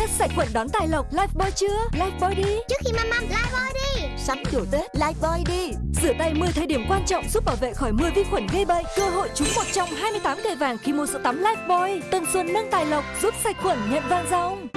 Tết sạch khuẩn đón tài lộc Lifebuoy chưa? Lifebuoy đi. Trước khi măm măm Lifebuoy đi. Sắm đồ Tết Lifebuoy đi. Rửa tay 10 thời điểm quan trọng giúp bảo vệ khỏi 10 vi khuẩn gây bệnh. Cơ hội trúng một trong 28 cây vàng khi mua sữa tắm Lifebuoy Tân xuân nâng tài lộc giúp sạch khuẩn nhận vàng ròng.